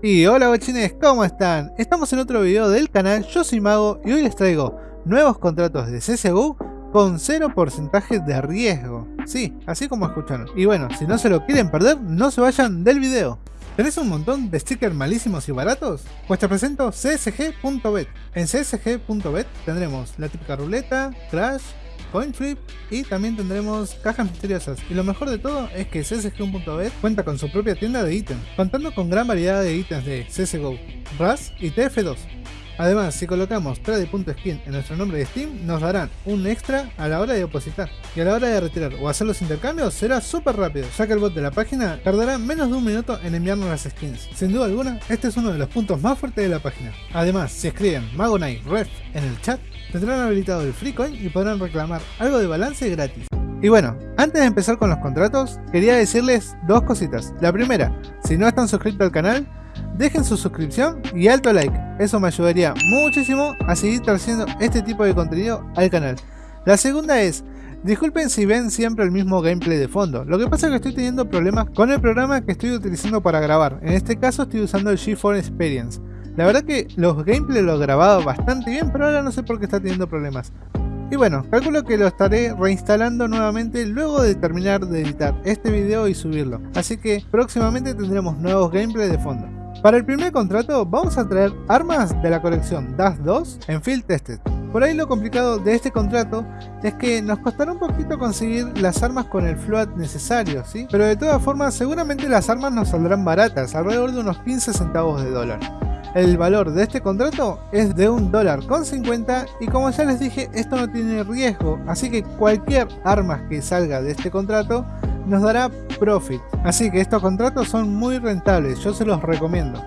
Y hola guachines, ¿cómo están? Estamos en otro video del canal, yo soy Mago y hoy les traigo nuevos contratos de CSGO con 0% de riesgo. Sí, así como escucharon. Y bueno, si no se lo quieren perder, no se vayan del video. ¿Tenés un montón de stickers malísimos y baratos? Pues te presento csg.bet. En csg.bet tendremos la típica ruleta, crash, coin flip y también tendremos cajas misteriosas. Y lo mejor de todo es que CSGO.bet cuenta con su propia tienda de ítems, contando con gran variedad de ítems de CSGO, RAS y TF2. Además, si colocamos trade.skin en nuestro nombre de Steam, nos darán un extra a la hora de depositar. Y a la hora de retirar o hacer los intercambios será súper rápido, ya que el bot de la página tardará menos de un minuto en enviarnos las skins. Sin duda alguna, este es uno de los puntos más fuertes de la página. Además, si escriben Magonite Ref en el chat, tendrán habilitado el free coin y podrán reclamar algo de balance gratis. Y bueno, antes de empezar con los contratos, quería decirles dos cositas. La primera, si no están suscritos al canal, dejen su suscripción y alto like, eso me ayudaría muchísimo a seguir trayendo este tipo de contenido al canal. La segunda es, disculpen si ven siempre el mismo gameplay de fondo, lo que pasa es que estoy teniendo problemas con el programa que estoy utilizando para grabar, en este caso estoy usando el G4 Experience. La verdad que los gameplays los he grabado bastante bien, pero ahora no sé por qué está teniendo problemas. Y bueno, calculo que lo estaré reinstalando nuevamente luego de terminar de editar este video y subirlo. Así que próximamente tendremos nuevos gameplays de fondo. Para el primer contrato vamos a traer armas de la colección DAS 2 en Field Tested. Por ahí lo complicado de este contrato es que nos costará un poquito conseguir las armas con el float necesario, ¿sí? Pero de todas formas seguramente las armas nos saldrán baratas, alrededor de unos 15 centavos de dólar. El valor de este contrato es de un dólar con 50 y como ya les dije esto no tiene riesgo, así que cualquier arma que salga de este contrato nos dará profit. Así que estos contratos son muy rentables, yo se los recomiendo.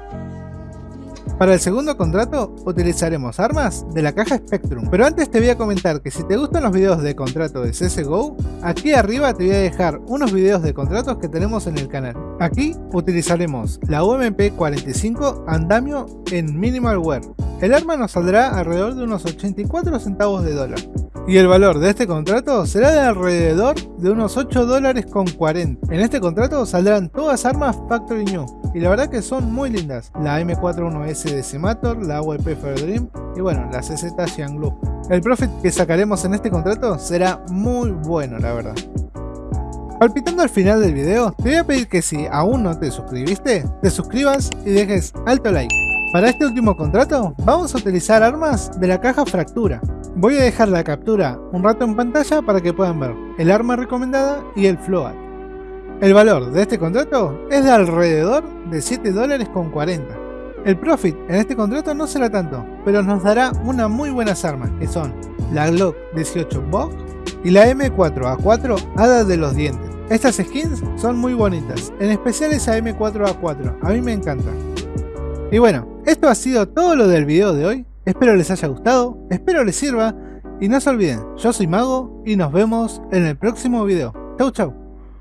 Para el segundo contrato utilizaremos armas de la caja Spectrum. Pero antes te voy a comentar que si te gustan los videos de contrato de CSGO, aquí arriba te voy a dejar unos videos de contratos que tenemos en el canal. Aquí utilizaremos la UMP 45 Andamio en Minimal Wear. El arma nos saldrá alrededor de unos 84 centavos de dólar. Y el valor de este contrato será de alrededor de unos 8 dólares con 40. En este contrato saldrán todas armas Factory New. Y la verdad que son muy lindas. La M41S de Semator, la AWP Dream y bueno, la CZ Xianglu. El profit que sacaremos en este contrato será muy bueno la verdad. Palpitando al final del video, te voy a pedir que si aún no te suscribiste, te suscribas y dejes alto like. Para este último contrato, vamos a utilizar armas de la caja Fractura. Voy a dejar la captura un rato en pantalla para que puedan ver el arma recomendada y el float. El valor de este contrato es de alrededor de 7 dólares con 40. El profit en este contrato no será tanto, pero nos dará unas muy buenas armas que son la Glock 18 Box y la M4A4 Hada de los Dientes. Estas skins son muy bonitas, en especial esa M4A4, a mí me encanta. Y bueno, esto ha sido todo lo del video de hoy, espero les haya gustado, espero les sirva y no se olviden, yo soy Mago y nos vemos en el próximo video. Chau chau.